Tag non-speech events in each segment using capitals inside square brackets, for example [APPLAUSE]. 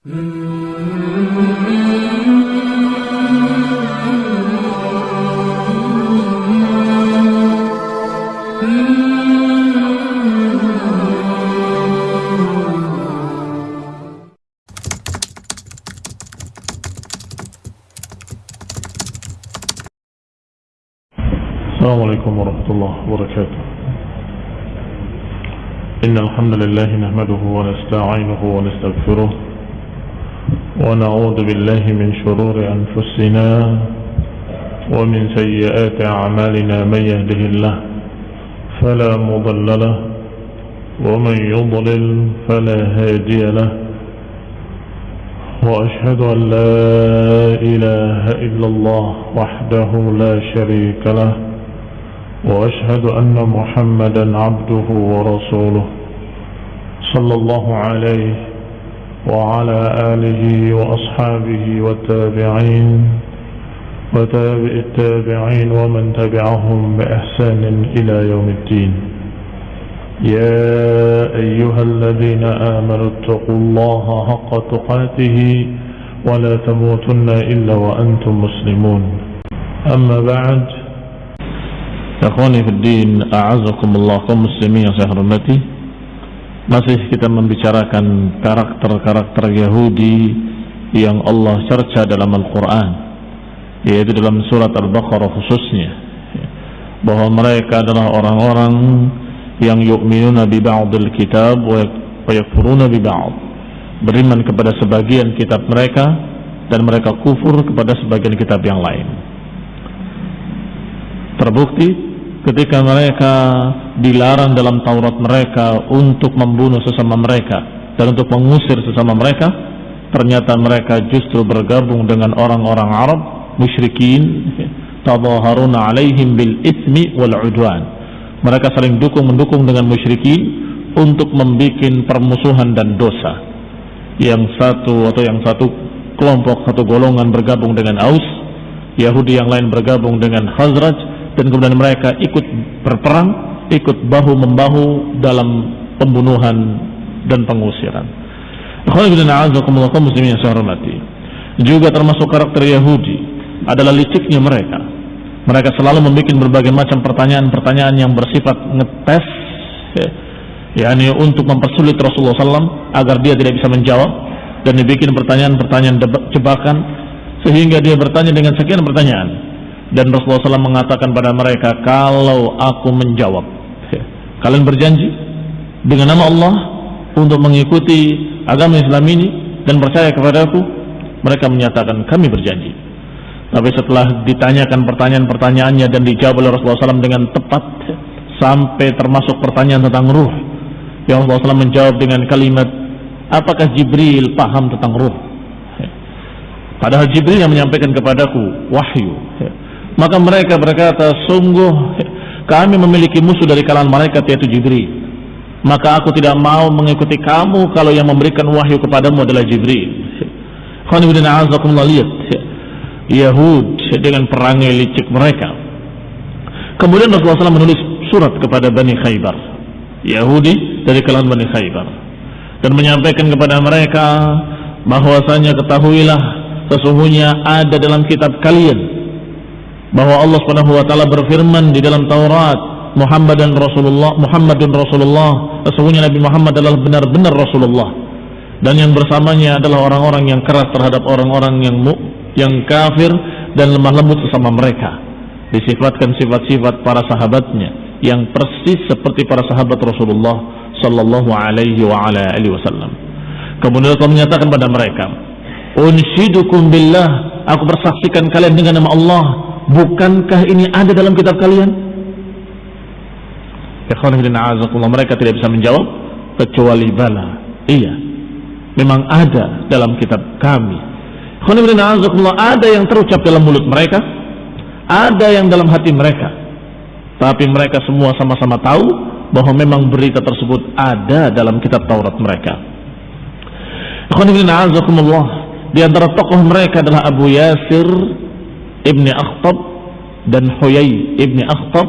السلام عليكم ورحمة الله وبركاته. إن الحمد لله نحمده ونستعينه ونستغفره ونعوذ بالله من شرور أنفسنا ومن سيئات أعمالنا من يهده الله فلا مضل له ومن يضلل فلا هادي له وأشهد أن لا إله إلا الله وحده لا شريك له وأشهد أن محمدا عبده ورسوله صلى الله عليه وعلى آله وأصحابه والتابعين وتابع التابعين ومن تبعهم بإحسان إلى يوم الدين. يا أيها الذين آمنوا اتقوا الله حق تقاته ولا تموتن إلا وأنتم مسلمون. أما بعد Fiddin A'azakumullah kaum muslimin yang saya hormati Masih kita membicarakan karakter-karakter Yahudi Yang Allah cerca dalam Al-Quran Yaitu dalam surat Al-Baqarah khususnya. Bahwa mereka adalah orang-orang Yang yu'minuna bi ba'dil kitab Wa yakfuruna bi ba'd. Beriman kepada sebagian kitab mereka Dan mereka kufur kepada sebagian kitab yang lain. Terbukti ketika mereka dilarang dalam Taurat mereka untuk membunuh sesama mereka dan untuk mengusir sesama mereka ternyata mereka justru bergabung dengan orang-orang Arab musyrikin tadaharuna alaihim bil ismi wal udwan. Mereka saling dukung mendukung dengan musyrikin untuk membuat permusuhan dan dosa. Yang satu atau yang satu kelompok satu golongan bergabung dengan Aus Yahudi yang lain bergabung dengan Khazraj dan kemudian mereka ikut berperang, ikut bahu membahu dalam pembunuhan dan pengusiran. muslimin yang. Juga termasuk karakter Yahudi adalah liciknya mereka. Mereka selalu membuat berbagai macam pertanyaan-pertanyaan yang bersifat ngetes, yakni untuk mempersulit Rasulullah SAW agar dia tidak bisa menjawab dan dibikin pertanyaan-pertanyaan jebakan sehingga dia bertanya dengan sekian pertanyaan dan Rasulullah SAW mengatakan pada mereka kalau aku menjawab [LAUGHS] kalian berjanji dengan nama Allah untuk mengikuti agama Islam ini dan percaya kepada aku mereka menyatakan kami berjanji. Tapi setelah ditanyakan pertanyaan-pertanyaannya dan dijawab oleh Rasulullah SAW dengan tepat sampai termasuk pertanyaan tentang ruh yang Rasulullah SAW menjawab dengan kalimat apakah Jibril paham tentang ruh? Padahal Jibril yang menyampaikan kepadaku wahyu maka mereka berkata, sungguh kami memiliki musuh dari kalangan malaikat yaitu Jibril. Maka aku tidak mau mengikuti kamu kalau yang memberikan wahyu kepadamu adalah Jibril. lihat Yahud dengan perangai licik mereka. Kemudian Rasulullah SAW menulis surat kepada Bani Khaybar. Yahudi dari kalangan Bani Khaybar. Dan menyampaikan kepada mereka bahwasanya ketahuilah sesungguhnya ada dalam kitab kalian bahwa Allah Subhanahu wa taala berfirman di dalam Taurat Muhammad dan Rasulullah Muhammadun Rasulullah sesungguhnya Nabi Muhammad adalah benar-benar Rasulullah. Dan yang bersamanya adalah orang-orang yang keras terhadap orang-orang yang mu, yang kafir dan lemah lembut sesama mereka. Disifatkan sifat-sifat para sahabatnya yang persis seperti para sahabat Rasulullah sallallahu alaihi wa ala alihi wasallam. Kemudian Allah menyatakan pada mereka unshidukum billah. Aku bersaksikan kalian dengan nama Allah Bukankah ini ada dalam kitab kalian? Mereka tidak bisa menjawab kecuali bala. Iya. Memang ada dalam kitab kami. Ada yang terucap dalam mulut mereka, ada yang dalam hati mereka. Tapi mereka semua sama-sama tahu bahwa memang berita tersebut ada dalam kitab Taurat mereka. Di antara tokoh mereka adalah Abu Yasir Ibni Akhtab dan Huyai Ibni Akhtab.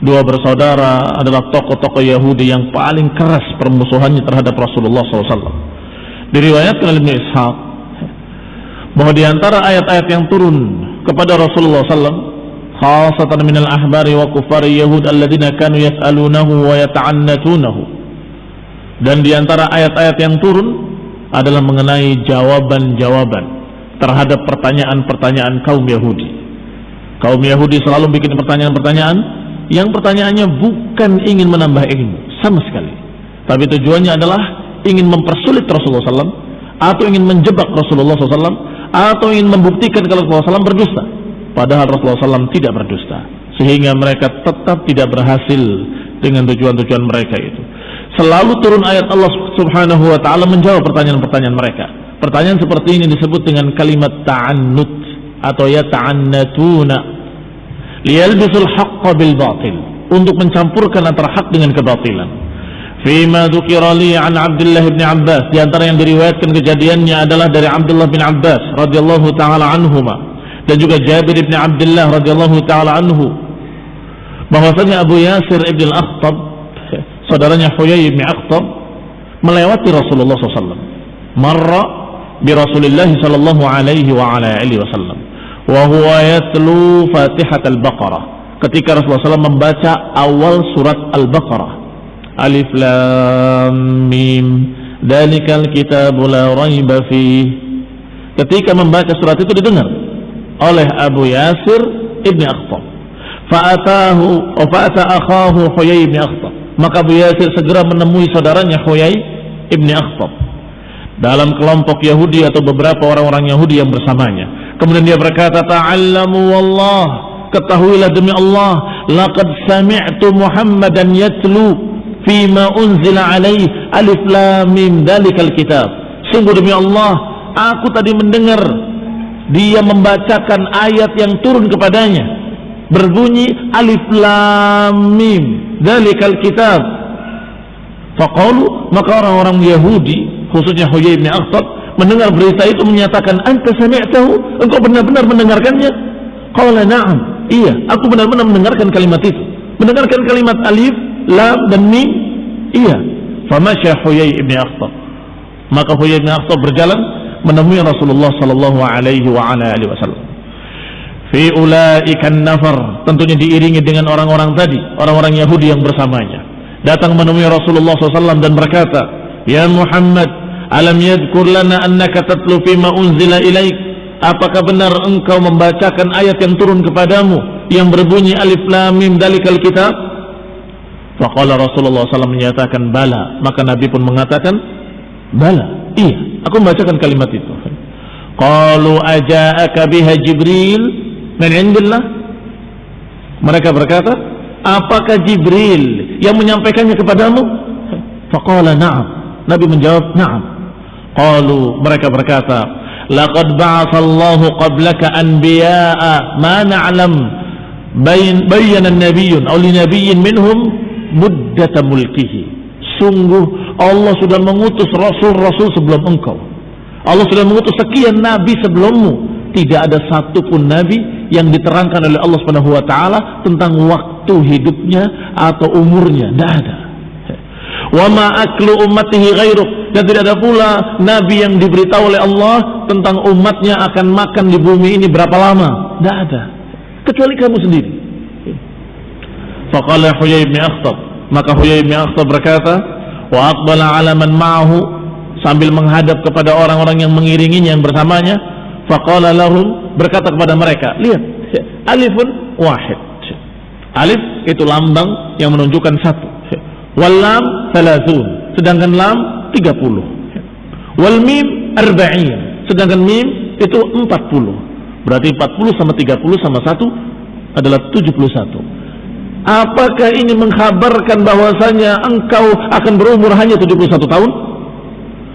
Dua bersaudara adalah tokoh-tokoh Yahudi yang paling keras permusuhannya terhadap Rasulullah SAW Diriwayatkan oleh Ibnu Ishaq bahwa di antara ayat-ayat yang turun kepada Rasulullah SAW khasatan minal ahbari wa kufari yahud alladina kanu yas'alunahu wa yata'annatunahu. Dan di antara ayat-ayat yang turun adalah mengenai jawaban-jawaban terhadap pertanyaan-pertanyaan kaum Yahudi. Kaum Yahudi selalu bikin pertanyaan-pertanyaan yang pertanyaannya bukan ingin menambah ilmu sama sekali. Tapi tujuannya adalah ingin mempersulit Rasulullah SAW atau ingin menjebak Rasulullah SAW atau ingin membuktikan kalau Rasulullah SAW berdusta. Padahal Rasulullah SAW tidak berdusta sehingga mereka tetap tidak berhasil dengan tujuan-tujuan mereka itu. Selalu turun ayat Allah Subhanahu wa taala menjawab pertanyaan-pertanyaan mereka pertanyaan seperti ini disebut dengan kalimat ta'annut atau ya ta'annatuna. Liyalbisul haqqa bil batil. Untuk mencampurkan antara hak dengan kebatilan. Fima dzukira li an Abdullah bin Abbas. Di antara yang diriwayatkan kejadiannya adalah dari Abdullah bin Abbas radhiyallahu taala anhuma. Dan juga Jabir bin Abdullah radhiyallahu taala anhu. Bahwasanya Abu Yasir ibn al-Akhtab saudaranya Huyai bin Akhtab melewati Rasulullah SAW marra Rasulillah sallallahu alaihi wa ala alihi wasallam. Wa huwa yatlu Fatihat al-Baqarah. Ketika Rasulullah SAW membaca awal surat Al-Baqarah. Alif Lam Mim. Dalikal kitab la raiba fi Ketika membaca surat itu didengar oleh Abu Yasir Ibni Akhtab. Fa'atahu Fa'ata akhahu Huyai Ibni Akhtab. Maka Abu Yasir segera menemui saudaranya Huyai Ibni Akhtab dalam kelompok Yahudi atau beberapa orang-orang Yahudi yang bersamanya. Kemudian dia berkata, "Ta'allamu wallah, ketahuilah demi Allah, laqad sami'tu Muhammadan yatlu fima unzila alaih alif lam mim dalikal kitab. Sungguh demi Allah aku tadi mendengar dia membacakan ayat yang turun kepadanya. Berbunyi alif lam mim dalikal kitab. Faqalu maka orang-orang Yahudi khususnya Huyai bin Akhtab mendengar berita itu menyatakan anta sami'tahu? Engkau benar-benar mendengarkannya? Qala na'am. Iya aku benar-benar mendengarkan kalimat itu. Mendengarkan kalimat alif lam dan mim? Iya. Famasya Huyai ibn Akhtab. Maka Huyai ibn Akhtab berjalan menemui Rasulullah sallallahu alaihi wa ala alihi wasallam. Fi ulaika nafar tentunya diiringi dengan orang-orang tadi orang-orang Yahudi yang bersamanya. Datang menemui Rasulullah SAW dan berkata ya Muhammad alam yadkur lana annaka tatlu fima unzila ilaik apakah benar engkau membacakan ayat yang turun kepadamu yang berbunyi alif lam mim dalikal kitab Faqala Rasulullah SAW menyatakan bala. Maka Nabi pun mengatakan bala. Iya, aku membacakan kalimat itu. Qalu aja'aka biha Jibril min indillah. Mereka berkata, apakah Jibril yang menyampaikannya kepadamu? Faqala na'am. Nabi menjawab, na'am. Qalu mereka berkata, laqad ba'athallahu qablaka anbiya'a ma na'lam bayyana nabiyyun aw li nabiyyin minhum muddata mulkihi. Sungguh Allah sudah mengutus rasul-rasul sebelum engkau. Allah sudah mengutus sekian nabi sebelummu. Tidak ada satupun nabi yang diterangkan oleh Allah Subhanahu wa taala tentang waktu hidupnya atau umurnya. Tidak ada wa ma aklu ummatihi ghairuk dan tidak ada pula nabi yang diberitahu oleh Allah tentang umatnya akan makan di bumi ini berapa lama tidak ada kecuali kamu sendiri Faqala Huyai bin Akhtab. Maka Huyai bin Akhtab berkata, wa aqbala ala man ma'ahu sambil menghadap kepada orang-orang yang mengiringinya yang bersamanya. Faqala lahum berkata kepada mereka, lihat, alifun wahid. Alif itu lambang yang menunjukkan satu. Wal lam thalathun. Sedangkan lam 30. Wal mim arba'in. Sedangkan mim itu 40. Berarti 40 sama 30 sama 1 adalah 71. Apakah ini mengkhabarkan bahwasanya engkau akan berumur hanya 71 tahun?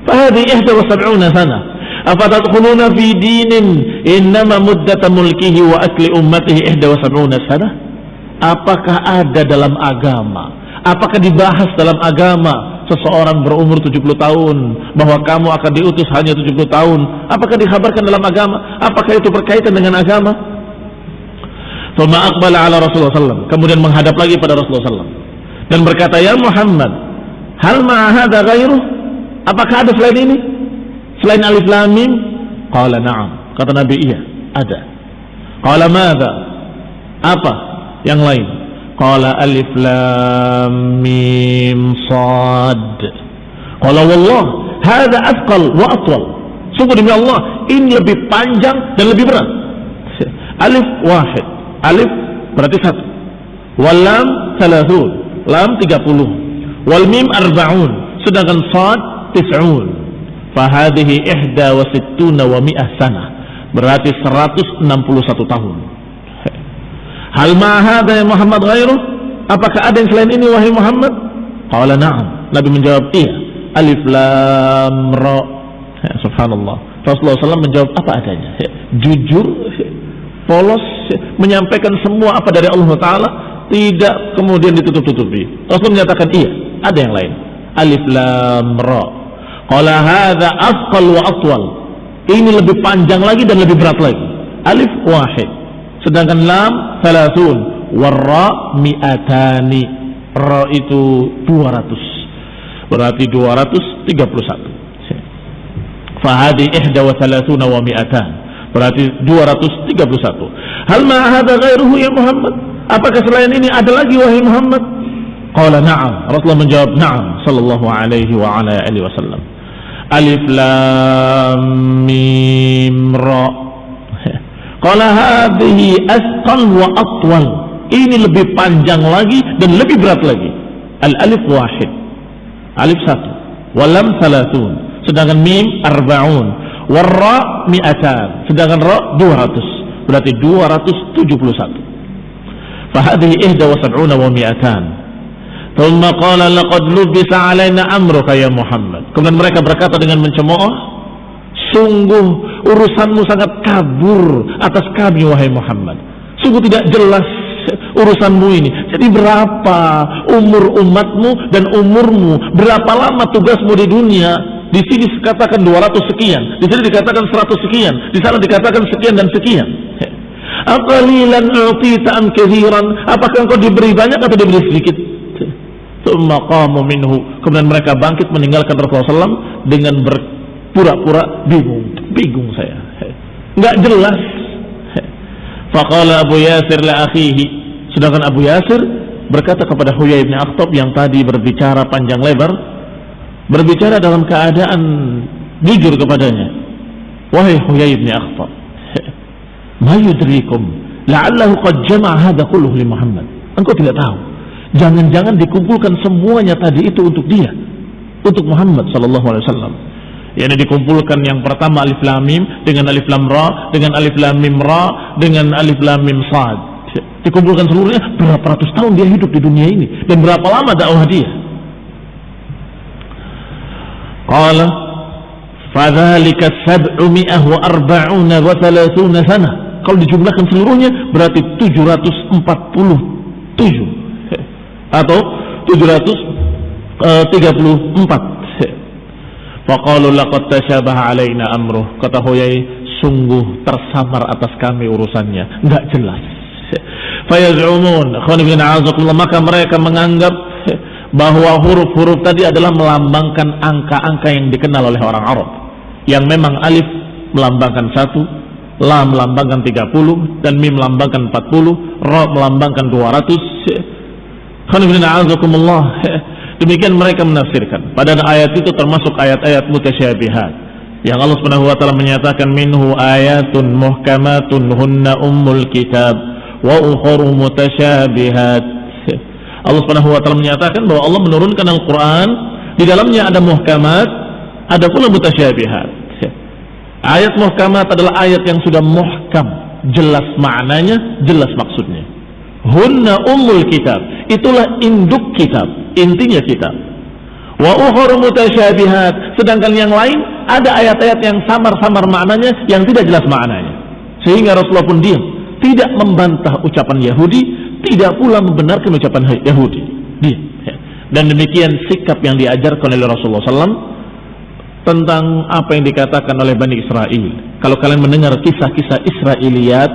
Fahadi ihda wa sab'una sana. Afatadkhuluna fi dinin innama muddata mulkihi wa akli ummatihi ihda wa sab'una sana? Apakah ada dalam agama? Apakah dibahas dalam agama seseorang berumur 70 tahun bahwa kamu akan diutus hanya 70 tahun? Apakah dikhabarkan dalam agama? Apakah itu berkaitan dengan agama? Thumma aqbala ala Rasulullah SAW. Kemudian menghadap lagi pada Rasulullah SAW. Dan berkata, Ya Muhammad, hal ma'ahada ghairuh? Apakah ada selain ini? selain alif lam mim? Qala na'am. Kata Nabi iya, ada. Qala madza? Apa yang lain? Qala alif lam mim sad. Qala wallah, hadza athqal wa atwal. Sungguh demi Allah, ini lebih panjang dan lebih berat. Alif wahid. Alif berarti satu. Walam thalathun. Lam 30. Wal mim arba'un. Sedangkan sad tis'un. Fahadihi ihda wa sittuna wa mi'ah sana. Berarti 161 tahun. Hal ma'ahada ya Muhammad ghairuh? Apakah ada yang selain ini wahai Muhammad? Qala na'am. Nabi menjawab iya. Alif lam ra. Ya, subhanallah. Rasulullah SAW menjawab apa adanya. Ya, jujur, ya, polos, ya, menyampaikan semua apa dari Allah Taala, tidak kemudian ditutup-tutupi. Rasul menyatakan iya, ada yang lain. Alif lam ra. Qala hadza afqal wa atwal. Ini lebih panjang lagi dan lebih berat lagi. Alif wahid. Sedangkan lam thalathun. Warra mi'atani. Ra itu 200. Berarti 231. Fahadi ihda wa thalathuna wa mi'atan. Berarti 231. Hal ma'ahada ghairuhu ya Muhammad? Apakah selain ini ada lagi wahai Muhammad? Qala na'am. Rasulullah menjawab na'am sallallahu alaihi wa ala alihi wasallam. Alif lam mim ra. Qala hadhihi asqal wa atwal. Ini lebih panjang lagi dan lebih berat lagi. Al alif wahid. Alif satu. Walam salatun. Sedangkan mim arba'un. Warra mi'atan. Sedangkan ra 200. Berarti 271. فهذه إحدى وسبعون ومئتان ثم قال لقد لبس علينا أمرك يا Muhammad kemudian mereka berkata dengan mencemooh sungguh urusanmu sangat kabur atas kami wahai Muhammad sungguh tidak jelas urusanmu ini jadi berapa umur umatmu dan umurmu berapa lama tugasmu di dunia di sini dikatakan 200 sekian di sini dikatakan 100 sekian di sana dikatakan sekian dan sekian Aqalilan u'tita am kathiran? Apakah engkau diberi banyak atau diberi sedikit? Minhu. Kemudian mereka bangkit meninggalkan Rasulullah SAW dengan berpura-pura bingung. Bingung saya. Enggak jelas. Faqala Abu Yasir la akhihi. Sedangkan Abu Yasir berkata kepada Huyai bin Akhtab yang tadi berbicara panjang lebar, berbicara dalam keadaan jujur kepadanya. Wahai Huyai bin Akhtab, Ma yudrikum la'allahu qad jama'a hadha kulluhu li Muhammad. Engkau tidak tahu. Jangan-jangan dikumpulkan semuanya tadi itu untuk dia, untuk Muhammad sallallahu alaihi wasallam. Yang dikumpulkan yang pertama alif lam mim dengan alif lam ra dengan alif lam mim ra dengan alif lam mim sad. Dikumpulkan seluruhnya berapa ratus tahun dia hidup di dunia ini dan berapa lama dakwah dia. Qala fadzalika sab'umi'ah wa arba'una wa thalathuna sana kalau dijumlahkan seluruhnya berarti 747 atau 734 Faqalu laqad tashabaha alaina amruh. Kata Huyai sungguh tersamar atas kami urusannya. Enggak jelas. [LAUGHS] Fayazumun. Maka mereka menganggap bahwa huruf-huruf tadi adalah melambangkan angka-angka yang dikenal oleh orang Arab. Yang memang alif melambangkan satu La melambangkan 30 dan Mim melambangkan 40, Ra melambangkan 200. Demikian mereka menafsirkan. Padahal ayat itu termasuk ayat-ayat mutasyabihat. Yang Allah Subhanahu wa taala menyatakan minhu ayatun muhkamatun hunna ummul kitab wa ukharu mutasyabihat. [LAUGHS] Allah Subhanahu wa taala menyatakan bahwa Allah menurunkan Al-Qur'an di dalamnya ada muhkamat, ada pula mutasyabihat. [LAUGHS] Ayat muhkamat adalah ayat yang sudah muhkam, jelas maknanya, jelas maksudnya. Hunna ummul kitab, itulah induk kitab, intinya kitab. Wa mutasyabihat, sedangkan yang lain ada ayat-ayat yang samar-samar maknanya yang tidak jelas maknanya. Sehingga Rasulullah pun diam, tidak membantah ucapan Yahudi, tidak pula membenarkan ucapan Yahudi. Diam. Dan demikian sikap yang diajarkan oleh Rasulullah SAW tentang apa yang dikatakan oleh Bani Israel. Kalau kalian mendengar kisah-kisah Israiliyat,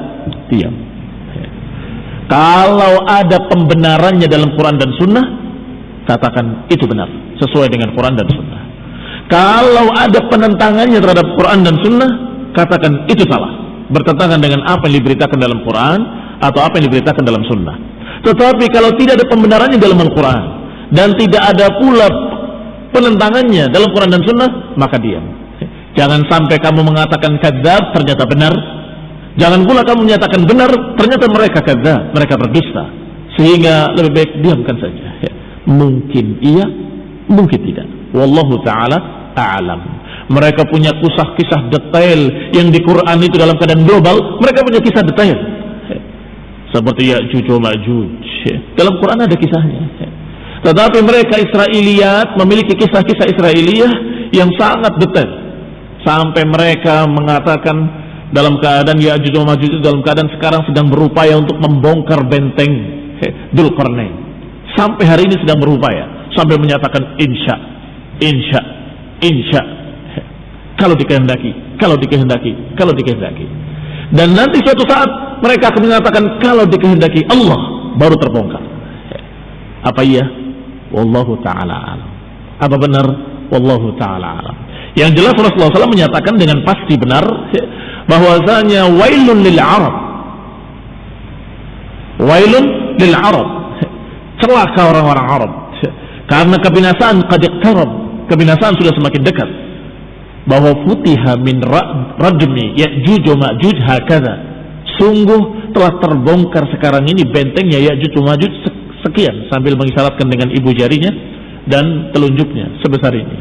diam. Kalau ada pembenarannya dalam Quran dan Sunnah, katakan itu benar, sesuai dengan Quran dan Sunnah. Kalau ada penentangannya terhadap Quran dan Sunnah, katakan itu salah. Bertentangan dengan apa yang diberitakan dalam Quran atau apa yang diberitakan dalam Sunnah. Tetapi kalau tidak ada pembenarannya dalam Al-Quran dan tidak ada pula penentangannya dalam Quran dan Sunnah, maka diam. Jangan sampai kamu mengatakan kadzab ternyata benar. Jangan pula kamu menyatakan benar ternyata mereka kadzab, mereka berdusta. Sehingga lebih baik diamkan saja. Ya. Mungkin iya, mungkin tidak. Wallahu taala a'lam. Mereka punya kisah-kisah detail yang di Quran itu dalam keadaan global, mereka punya kisah detail. Seperti ya Juju Ma'juj. Dalam Quran ada kisahnya. Tetapi mereka Israeliat memiliki kisah-kisah Israeliyah yang sangat detail sampai mereka mengatakan dalam keadaan ya Ya'juj Ma'juj dalam keadaan sekarang sedang berupaya untuk membongkar benteng Dulkarnain. Sampai hari ini sedang berupaya sampai menyatakan insya, insya, insya. Kalau dikehendaki, kalau dikehendaki, kalau dikehendaki. Dan nanti suatu saat mereka akan mengatakan kalau dikehendaki Allah baru terbongkar. Apa iya? Wallahu taala alam. Apa benar? Wallahu taala alam. Yang jelas Rasulullah SAW menyatakan dengan pasti benar bahwasanya wailun lil Arab. Wailun lil Arab. Celaka orang-orang Arab. Karena kebinasaan qad iqtarab. Kebinasaan sudah semakin dekat. Bahwa futiha min radmi ya'juj wa ma'juj hakadha. Sungguh telah terbongkar sekarang ini bentengnya Ya'juj wa Ma'juj sekian sambil mengisyaratkan dengan ibu jarinya dan telunjuknya sebesar ini.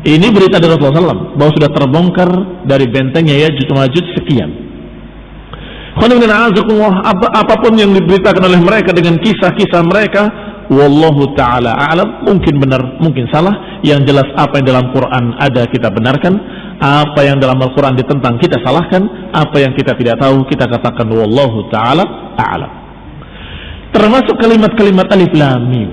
Ini berita dari Rasulullah SAW bahwa sudah terbongkar dari bentengnya ya Majud sekian. Apa, apa pun yang diberitakan oleh mereka dengan kisah-kisah mereka, wallahu taala alam, mungkin benar, mungkin salah. Yang jelas apa yang dalam Quran ada kita benarkan, apa yang dalam Al-Quran ditentang kita salahkan, apa yang kita tidak tahu kita katakan wallahu taala alam. Termasuk kalimat-kalimat alif lam mim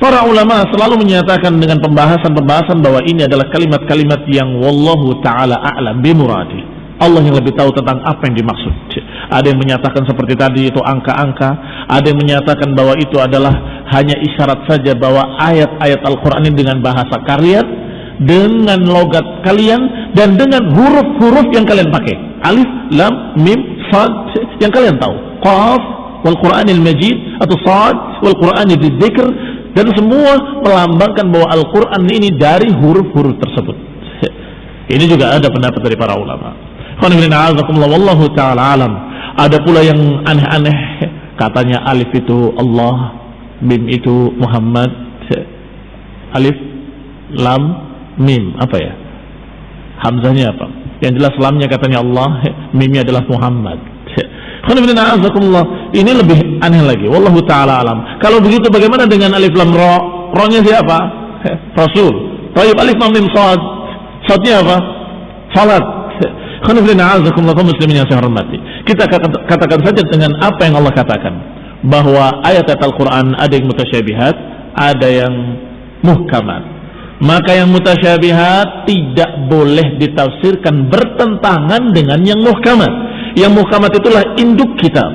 Para ulama selalu menyatakan dengan pembahasan-pembahasan bahwa ini adalah kalimat-kalimat yang wallahu taala a'lam bimuradi. Allah yang lebih tahu tentang apa yang dimaksud. Ada yang menyatakan seperti tadi itu angka-angka, ada yang menyatakan bahwa itu adalah hanya isyarat saja bahwa ayat-ayat Al-Qur'an ini dengan bahasa kalian, dengan logat kalian dan dengan huruf-huruf yang kalian pakai. Alif, lam, mim, sad yang kalian tahu. Qaf wal Qur'anil Majid atau sad wal Qur'anil Dzikr dan semua melambangkan bahwa Al-Quran ini dari huruf-huruf tersebut. Ini juga ada pendapat dari para ulama. Wallahu ta'ala alam. Ada pula yang aneh-aneh. Katanya alif itu Allah, mim itu Muhammad. Alif, lam, mim. Apa ya? Hamzahnya apa? Yang jelas lamnya katanya Allah, mimnya adalah Muhammad. Ini lebih aneh lagi. Wallahu taala alam. Kalau begitu bagaimana dengan alif lam ra? Ra-nya siapa? Rasul. Taib alif lam mim sad. Sadnya apa? Salat. Muslimin yang hormati. Kita katakan saja dengan apa yang Allah katakan. Bahwa ayat-ayat Al-Quran ada yang mutasyabihat, ada yang muhkamat. Maka yang mutasyabihat tidak boleh ditafsirkan bertentangan dengan yang muhkamat yang muhkamat itulah induk kitab,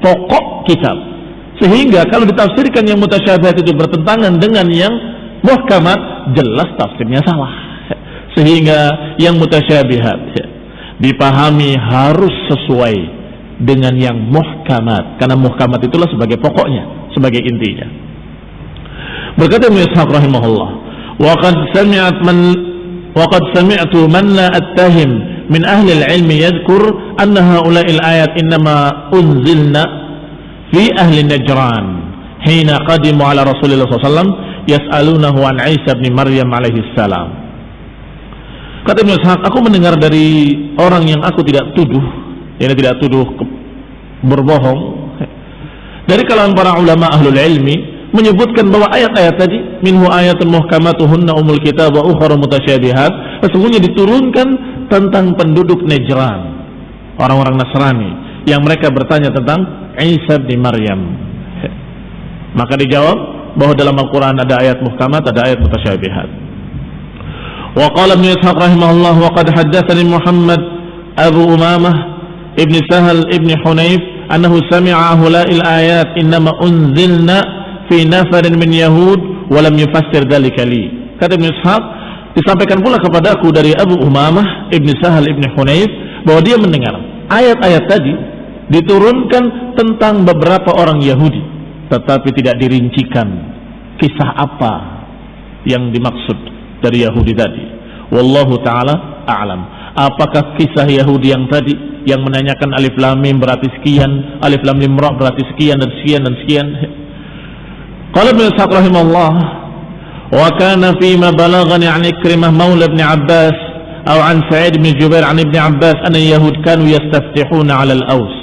pokok kitab. Sehingga kalau ditafsirkan yang mutasyabihat itu bertentangan dengan yang muhkamat, jelas tafsirnya salah. Sehingga yang mutasyabihat dipahami harus sesuai dengan yang muhkamat. Karena muhkamat itulah sebagai pokoknya, sebagai intinya. Berkata Ibnu Ishaq rahimahullah, "Wa sami'at man wa qad sami'tu man la attahim min ahli al-ilmi yadhkur anna haula'il ayat innama unzilna fi ahli Najran hina qadimu ala Rasulullah SAW yas'alunahu an Isa bin Maryam alaihi salam kata Ibn Ishaq aku mendengar dari orang yang aku tidak tuduh yang tidak tuduh berbohong. Dari kalangan para ulama ahlul ilmi menyebutkan bahwa ayat-ayat tadi minhu ayatun muhkamatuhunna umul kitab wa ukhra mutasyabihat sesungguhnya diturunkan tentang penduduk Najran orang-orang Nasrani yang mereka bertanya tentang Isa bin Maryam. Maka dijawab bahwa dalam Al-Quran ada ayat muhkamat ada ayat mutasyabihat wa qala ibn Ishaq rahimahullah wa qad haddathani Muhammad Abu Umamah ibn Sahal ibn Hunayf annahu sami'a hulail ayat innama unzilna في نفر من يهود walam yufassir dzalika li. Kata Ibn Ishaq, disampaikan pula kepadaku dari Abu Umamah Ibn Sahal Ibn Hunayf bahwa dia mendengar ayat-ayat tadi diturunkan tentang beberapa orang Yahudi tetapi tidak dirincikan kisah apa yang dimaksud dari Yahudi tadi. Wallahu taala a'lam. Apakah kisah Yahudi yang tadi yang menanyakan alif lam mim berarti sekian alif lam mim ra berarti sekian dan sekian dan sekian? Qala ibn Ishaq rahimahullah wa kana fi ma balaghani an Ikrimah maula ibn Abbas atau an Sa'id bin Jubair an Ibn Abbas anna Yahud kanu yastaftihuna 'ala al-Aws.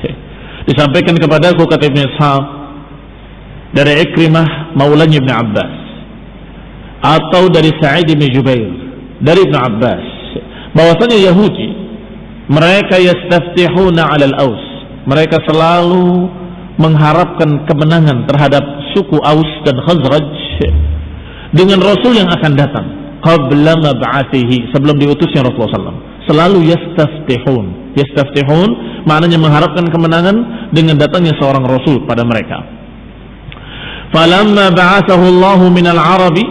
[LAUGHS] Disampaikan kepadaku kata Ibn Ishaq dari Ikrimah maulanya Ibn Abbas atau dari Sa'id bin Jubair dari Ibn Abbas. Bahwasanya Yahudi mereka yastaftihuna 'ala al-Aus mereka selalu mengharapkan kemenangan terhadap suku Aus dan Khazraj dengan Rasul yang akan datang. Qabla mab'athihi sebelum diutusnya Rasulullah SAW selalu yastaftihun. Yastaftihun maknanya mengharapkan kemenangan dengan datangnya seorang rasul pada mereka. Falamma ba'athahu Allah minal arabi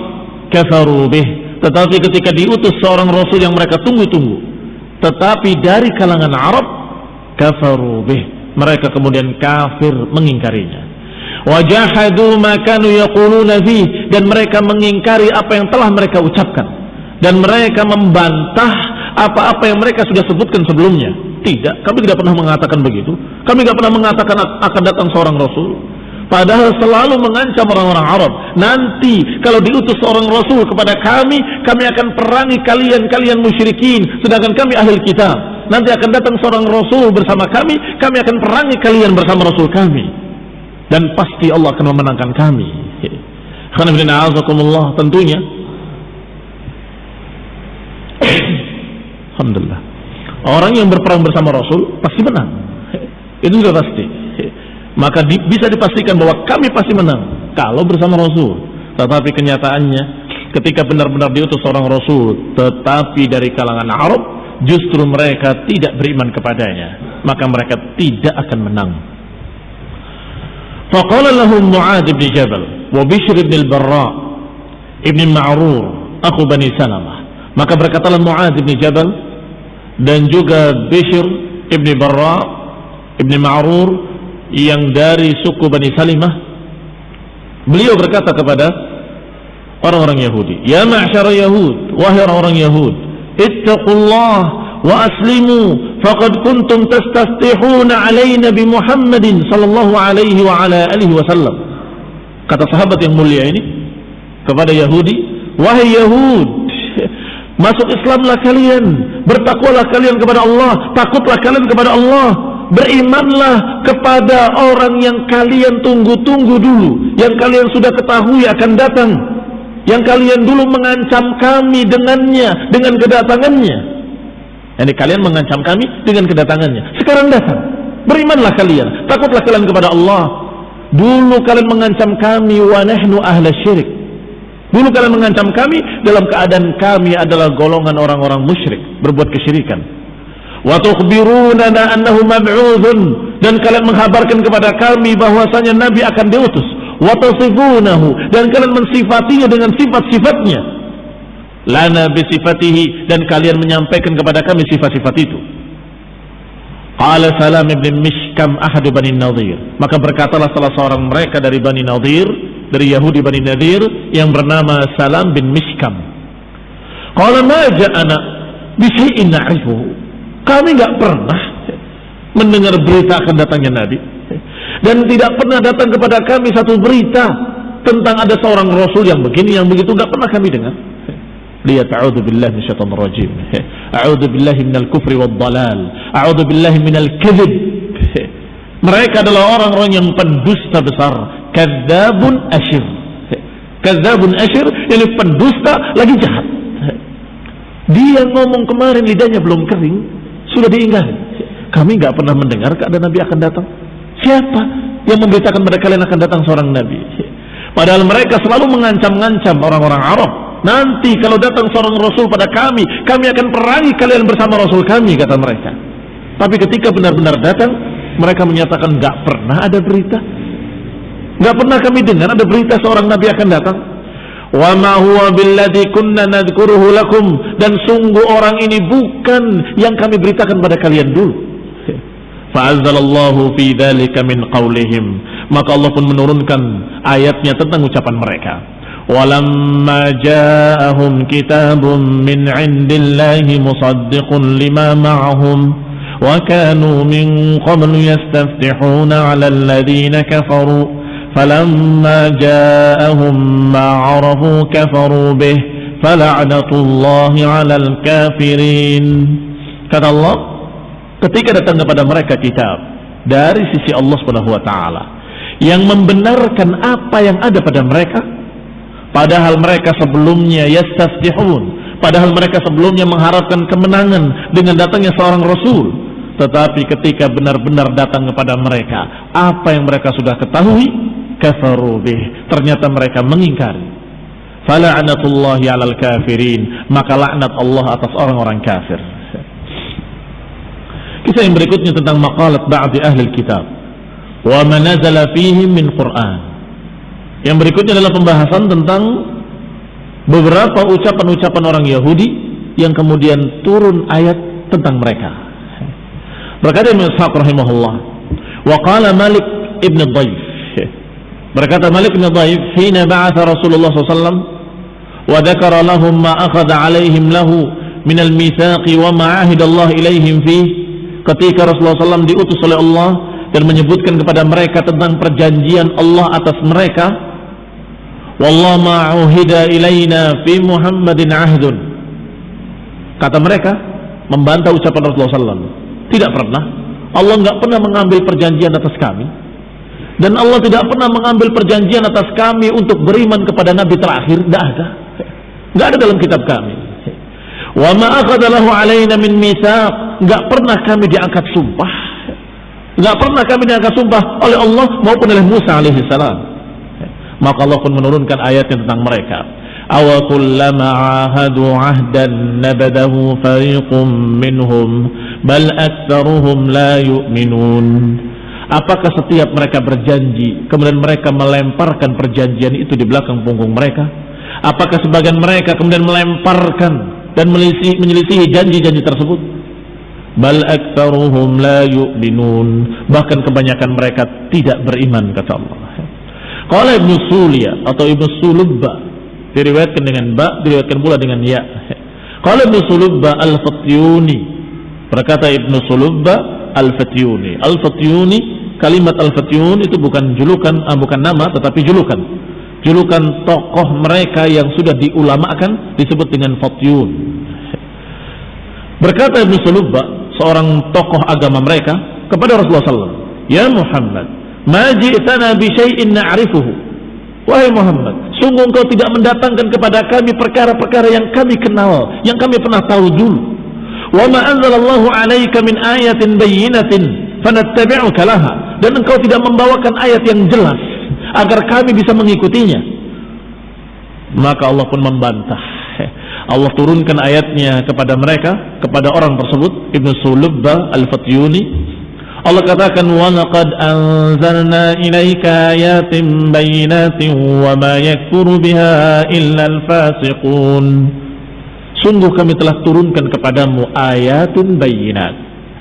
kafaru bih tetapi ketika diutus seorang rasul yang mereka tunggu-tunggu tetapi dari kalangan Arab kafaru bih mereka kemudian kafir mengingkarinya wajahadu ma kanu yaquluna dan mereka mengingkari apa yang telah mereka ucapkan dan mereka membantah apa-apa yang mereka sudah sebutkan sebelumnya. Tidak, kami tidak pernah mengatakan begitu. Kami tidak pernah mengatakan akan datang seorang Rasul. Padahal selalu mengancam orang-orang Arab. Nanti kalau diutus seorang Rasul kepada kami, kami akan perangi kalian-kalian musyrikin. Sedangkan kami ahli kitab. Nanti akan datang seorang Rasul bersama kami, kami akan perangi kalian bersama Rasul kami. Dan pasti Allah akan memenangkan kami. Tentunya Alhamdulillah. Orang yang berperang bersama Rasul pasti menang. Itu sudah pasti. Maka di, bisa dipastikan bahwa kami pasti menang kalau bersama Rasul. Tetapi kenyataannya ketika benar-benar diutus seorang Rasul tetapi dari kalangan Arab justru mereka tidak beriman kepadanya. Maka mereka tidak akan menang. Faqala lahum Mu'ad bin Jabal wa Bishr bin al-Barra ibn Ma'rur aku Bani maka berkatalah Mu'ad bin Jabal dan juga Bishr ibni Barra ibni Ma'rur yang dari suku Bani Salimah beliau berkata kepada orang-orang Yahudi ya ma'syara Yahud wahai orang-orang Yahud ittaqullah wa aslimu faqad kuntum tastaftihuna alaina bi Muhammadin sallallahu alaihi wa ala alihi wasallam kata sahabat yang mulia ini kepada Yahudi wahai Yahud Masuk Islamlah kalian, bertakwalah kalian kepada Allah, takutlah kalian kepada Allah, berimanlah kepada orang yang kalian tunggu-tunggu dulu, yang kalian sudah ketahui akan datang, yang kalian dulu mengancam kami dengannya, dengan kedatangannya. Jadi kalian mengancam kami dengan kedatangannya. Sekarang datang, berimanlah kalian, takutlah kalian kepada Allah. Dulu kalian mengancam kami wa nahnu ahla syirik. Dulu kalian mengancam kami dalam keadaan kami adalah golongan orang-orang musyrik, berbuat kesyirikan. Wa annahu mab'udhun dan kalian menghabarkan kepada kami bahwasanya nabi akan diutus. Wa dan kalian mensifatinya dengan sifat-sifatnya. Lana bisifatihi dan kalian menyampaikan kepada kami sifat-sifat itu. Qala Salam ibn Mishkam ahadu Bani Nadir. Maka berkatalah salah seorang mereka dari Bani Nadir dari Yahudi Bani Nadir yang bernama Salam bin Mishkam. Qala ma ja'ana bi na'rifuhu. Kami enggak pernah mendengar berita akan datangnya Nabi dan tidak pernah datang kepada kami satu berita tentang ada seorang rasul yang begini yang begitu enggak pernah kami dengar. Lihat a'udzu billahi minasyaitonir rajim. A'udzu billahi minal kufri wad dalal. A'udzu billahi minal kadzib. Mereka adalah orang-orang yang pendusta besar, kadzabun asyir. Kadzabun asyir ini pendusta lagi jahat. Dia ngomong kemarin lidahnya belum kering, sudah diingkari. Kami nggak pernah mendengar keadaan Nabi akan datang. Siapa yang memberitakan pada kalian akan datang seorang Nabi? Padahal mereka selalu mengancam-ngancam orang-orang Arab. Nanti kalau datang seorang Rasul pada kami, kami akan perangi kalian bersama Rasul kami, kata mereka. Tapi ketika benar-benar datang, mereka menyatakan nggak pernah ada berita, nggak pernah kami dengar ada berita seorang nabi akan datang. Wa ma huwa billadhi kunna nadhkuruhu lakum dan sungguh orang ini bukan yang kami beritakan pada kalian dulu. Fa'azzalallahu fi dzalika min qawlihim. Maka Allah pun menurunkan ayatnya tentang ucapan mereka. Walamma ja'ahum kitabun min 'indillahi musaddiqun lima ma'ahum wa kanu min qablu yastaftihuna 'ala alladhina kafaru فلما جاءهم ما عرفوا كفروا به فلعنة الله على الكافرين kata Allah ketika datang kepada mereka kitab dari sisi Allah Subhanahu wa taala yang membenarkan apa yang ada pada mereka padahal mereka sebelumnya yastafihun padahal mereka sebelumnya mengharapkan kemenangan dengan datangnya seorang rasul tetapi ketika benar-benar datang kepada mereka apa yang mereka sudah ketahui kafaru bih. Ternyata mereka mengingkari. Fala'natullahi 'alal kafirin. Maka laknat Allah atas orang-orang kafir. Kisah yang berikutnya tentang maqalat ba'di ahli kitab. Wa manazala fihim min Qur'an. Yang berikutnya adalah pembahasan tentang beberapa ucapan-ucapan orang Yahudi yang kemudian turun ayat tentang mereka. Berkata Imam Ishaq rahimahullah, wa qala Malik ibn Dhaif Berkata Malik bin Dhaif, "Hina ba'atha Rasulullah SAW wa dzakara lahum ma akhadha 'alaihim lahu min al-mitsaq wa ma 'ahida Allah ilaihim fi." Ketika Rasulullah SAW diutus oleh Allah dan menyebutkan kepada mereka tentang perjanjian Allah atas mereka, "Wallah ma 'uhida ilaina fi Muhammadin 'ahdun." Kata mereka membantah ucapan Rasulullah SAW. Tidak pernah Allah nggak pernah mengambil perjanjian atas kami dan Allah tidak pernah mengambil perjanjian atas kami untuk beriman kepada Nabi terakhir. Tidak ada. Tidak ada dalam kitab kami. Wa ma akhadalahu alaina min mitsaq. Enggak pernah kami diangkat sumpah. Enggak pernah kami diangkat sumpah oleh Allah maupun oleh Musa alaihi salam. Maka Allah pun menurunkan ayat tentang mereka. Aw kullama ahadu ahdan nabadahu fariqum minhum bal aktsaruhum la yu'minun. Apakah setiap mereka berjanji, kemudian mereka melemparkan perjanjian itu di belakang punggung mereka? Apakah sebagian mereka kemudian melemparkan dan menyelisihi janji-janji tersebut? Bal aktsaruhum la yu'minun. Bahkan kebanyakan mereka tidak beriman kata Allah. Qala Ibnu Sulia atau Ibnu Sulubba diriwayatkan dengan ba, diriwayatkan pula dengan ya. Qala Ibnu Sulubba al-Fatyuni berkata Ibnu Sulubba al-Fatyuni. Al-Fatyuni kalimat Al-Fatyun itu bukan julukan, ah, bukan nama tetapi julukan. Julukan tokoh mereka yang sudah diulamakan disebut dengan Fatyun. Berkata Ibn Sulubba, seorang tokoh agama mereka kepada Rasulullah SAW, Ya Muhammad, ma ji'tana bi syai'in na'rifuhu. Wahai Muhammad, sungguh engkau tidak mendatangkan kepada kami perkara-perkara yang kami kenal, yang kami pernah tahu dulu. Wa ma anzalallahu 'alaika min ayatin bayyinatin fanattabi'uka laha dan engkau tidak membawakan ayat yang jelas agar kami bisa mengikutinya. Maka Allah pun membantah. Allah turunkan ayatnya kepada mereka kepada orang tersebut Ibnu Sulubba Al-Fatyuni. Allah katakan wa laqad anzalna ilaika ayatin bayyinatin wa ma yakfuru biha illa al-fasiqun Sungguh kami telah turunkan kepadamu ayatin bayyinat.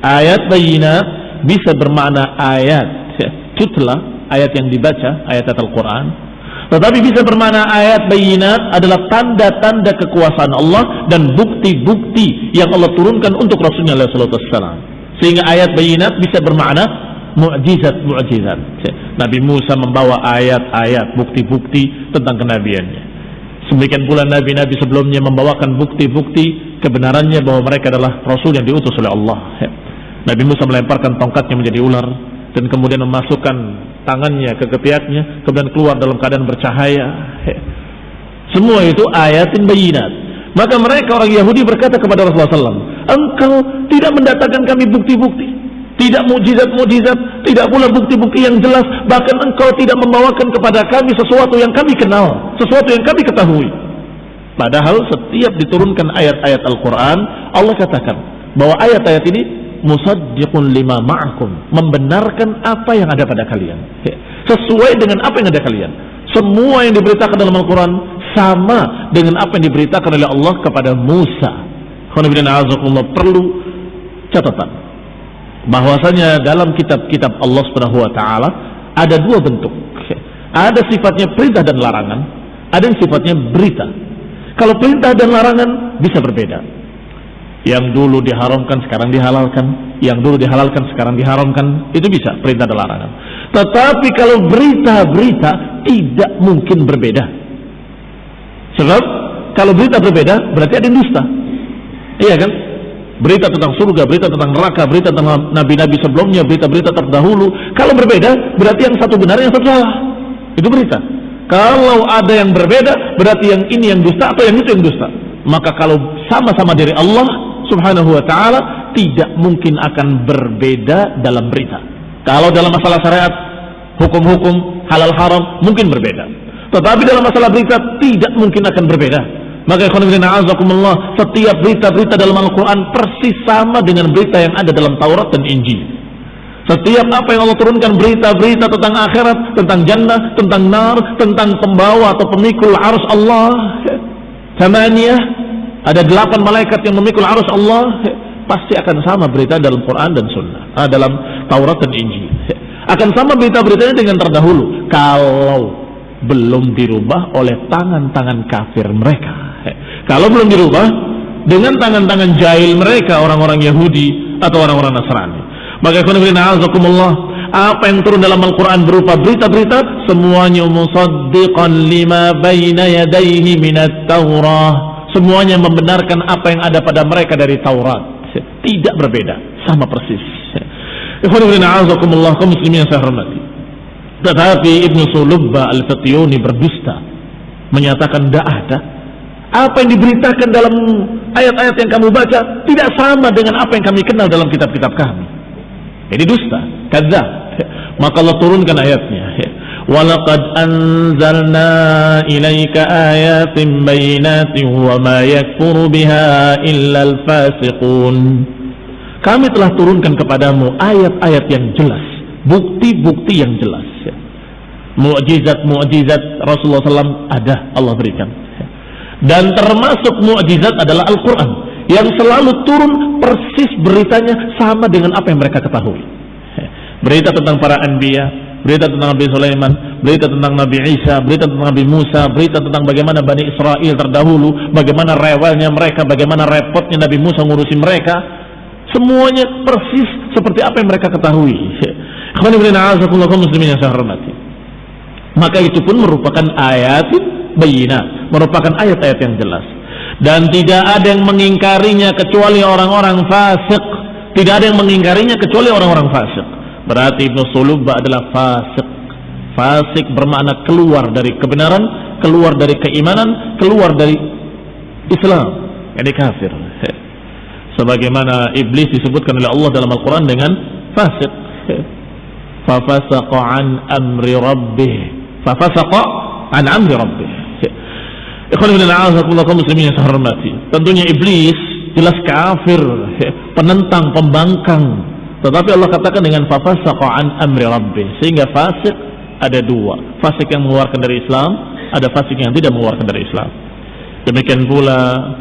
Ayat bayyinat bisa bermakna ayat. Tutla ayat yang dibaca ayat Al-Quran. Tetapi bisa bermakna ayat bayinat adalah tanda-tanda kekuasaan Allah dan bukti-bukti yang Allah turunkan untuk Rasulnya SAW sehingga ayat bayinat bisa bermakna mukjizat-mukjizat Nabi Musa membawa ayat-ayat bukti-bukti tentang kenabiannya Demikian pula nabi-nabi sebelumnya membawakan bukti-bukti kebenarannya bahwa mereka adalah rasul yang diutus oleh Allah. Nabi Musa melemparkan tongkatnya menjadi ular dan kemudian memasukkan tangannya ke ketiaknya kemudian keluar dalam keadaan bercahaya. Semua itu ayatin bayinat maka mereka orang Yahudi berkata kepada Rasulullah SAW engkau tidak mendatangkan kami bukti-bukti tidak mujizat-mujizat tidak pula bukti-bukti yang jelas. Bahkan engkau tidak membawakan kepada kami sesuatu yang kami kenal sesuatu yang kami ketahui. Padahal setiap diturunkan ayat-ayat Al-Quran Allah katakan bahwa ayat-ayat ini musaddiqun lima ma'akum membenarkan apa yang ada pada kalian. Sesuai dengan apa yang ada kalian. Semua yang diberitakan dalam Al-Quran sama dengan apa yang diberitakan oleh Allah kepada Musa. Perlu catatan bahwasanya dalam kitab-kitab Allah Subhanahu wa taala ada dua bentuk. Ada sifatnya perintah dan larangan, ada yang sifatnya berita. Kalau perintah dan larangan bisa berbeda. Yang dulu diharamkan sekarang dihalalkan, yang dulu dihalalkan sekarang diharamkan, itu bisa perintah dan larangan. Tetapi kalau berita-berita tidak mungkin berbeda. Sebab kalau berita berbeda berarti ada dusta. Iya kan? Berita tentang surga, berita tentang neraka, berita tentang nabi-nabi sebelumnya, berita-berita terdahulu. Kalau berbeda, berarti yang satu benar, yang satu salah. Itu berita. Kalau ada yang berbeda, berarti yang ini yang dusta atau yang itu yang dusta. Maka kalau sama-sama dari Allah subhanahu wa ta'ala, tidak mungkin akan berbeda dalam berita. Kalau dalam masalah syariat, hukum-hukum, halal haram, mungkin berbeda. Tetapi dalam masalah berita, tidak mungkin akan berbeda. Maka azakumullah setiap berita-berita dalam Al-Quran persis sama dengan berita yang ada dalam Taurat dan Injil. Setiap apa yang Allah turunkan berita-berita tentang akhirat, tentang jannah, tentang nar, tentang pembawa atau pemikul arus Allah. Samaniyah, ada delapan malaikat yang memikul arus Allah. Pasti akan sama berita dalam Quran dan Sunnah, ah, dalam Taurat dan Injil. Akan sama berita-beritanya dengan terdahulu. Kalau belum dirubah oleh tangan-tangan kafir mereka. Kalau belum dirubah dengan tangan-tangan jahil mereka orang-orang Yahudi atau orang-orang Nasrani. Maka Allah apa yang turun dalam Al-Quran berupa berita-berita semuanya musaddiqan lima baina yadayhi minat Taurah semuanya membenarkan apa yang ada pada mereka dari Taurat. Tidak berbeda sama persis. Kaum muslimin saya hormati. Tetapi Ibnu Sulubba Al-Fatiyuni berdusta menyatakan tidak ada apa yang diberitakan dalam ayat-ayat yang kamu baca tidak sama dengan apa yang kami kenal dalam kitab-kitab kami. Ini dusta, kadzab. [LAUGHS] Maka Allah turunkan ayatnya. [LAUGHS] Walaqad anzalna ilaika ayatin bayinatin wa ma yakfuru biha illa. Kami telah turunkan kepadamu ayat-ayat yang jelas, bukti-bukti yang jelas. Mu'jizat-mu'jizat Rasulullah SAW ada Allah berikan dan termasuk mukjizat adalah Al-Quran yang selalu turun persis beritanya sama dengan apa yang mereka ketahui. Berita tentang para anbiya, berita tentang Nabi Sulaiman, berita tentang Nabi Isa, berita tentang Nabi Musa, berita tentang bagaimana Bani Israel terdahulu, bagaimana rewelnya mereka, bagaimana repotnya Nabi Musa ngurusi mereka. Semuanya persis seperti apa yang mereka ketahui. Maka itu pun merupakan ayat bayina, merupakan ayat-ayat yang jelas. Dan tidak ada yang mengingkarinya kecuali orang-orang fasik. Tidak ada yang mengingkarinya kecuali orang-orang fasik. Berarti Ibnu Sulubba adalah fasik. Fasik bermakna keluar dari kebenaran, keluar dari keimanan, keluar dari Islam. Ini kafir. [LAUGHS] Sebagaimana iblis disebutkan oleh Allah dalam Al-Quran dengan fasik. [LAUGHS] Fafasaqa an amri rabbih. Fafasaqa an amri rabbih. Yang hormati. Tentunya iblis jelas kafir, penentang, pembangkang. Tetapi Allah katakan dengan fafasaqa an amri rabbi. Sehingga fasik ada dua. Fasik yang mengeluarkan dari Islam, ada fasik yang tidak mengeluarkan dari Islam. Demikian pula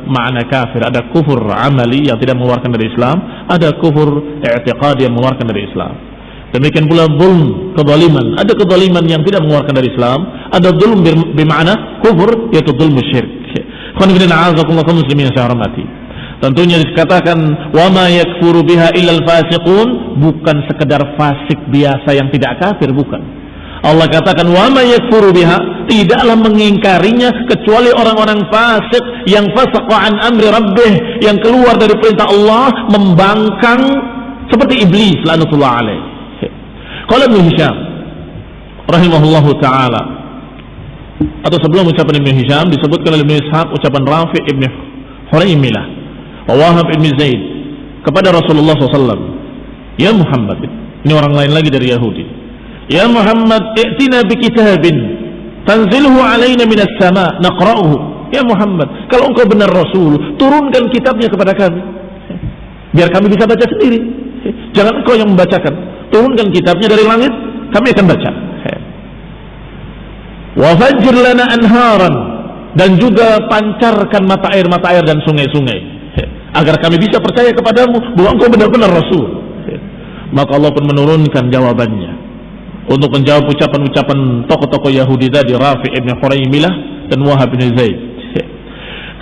makna kafir. Ada kufur amali yang tidak mengeluarkan dari Islam. Ada kufur i'tiqad yang mengeluarkan dari Islam. Demikian pula zulm, kezaliman. Ada kezaliman yang tidak mengeluarkan dari Islam, ada zulm bermakna kufur yaitu zulm syirik. Muslimin saya hormati. Tentunya dikatakan wa ma yakfuru biha illal fasiqun bukan sekedar fasik biasa yang tidak kafir bukan. Allah katakan wa ma yakfuru tidaklah mengingkarinya kecuali orang-orang fasik yang fasaqa an amri rabbih yang keluar dari perintah Allah membangkang seperti iblis lanatullah alaih Qala Ibnu Hisham rahimahullahu taala. Atau sebelum ucapan Ibnu Hisham disebutkan oleh Ibnu Ishaq ucapan Rafi' Ibnu Huraimilah wa Wahab Ibnu Zaid kepada Rasulullah SAW Ya Muhammad ini orang lain lagi dari Yahudi. Ya Muhammad i'tina bi kitabin tanzilhu alaina minas sama naqra'uhu. Ya Muhammad kalau engkau benar Rasul turunkan kitabnya kepada kami. Biar kami bisa baca sendiri. Jangan engkau yang membacakan turunkan kitabnya dari langit kami akan baca. Wafajir lana anharan dan juga pancarkan mata air mata air dan sungai-sungai. Agar kami bisa percaya kepadamu bahwa engkau benar-benar Rasul. Maka Allah pun menurunkan jawabannya. Untuk menjawab ucapan-ucapan tokoh-tokoh Yahudi tadi Rafi ibn Huraimilah dan Wahab bin Zaid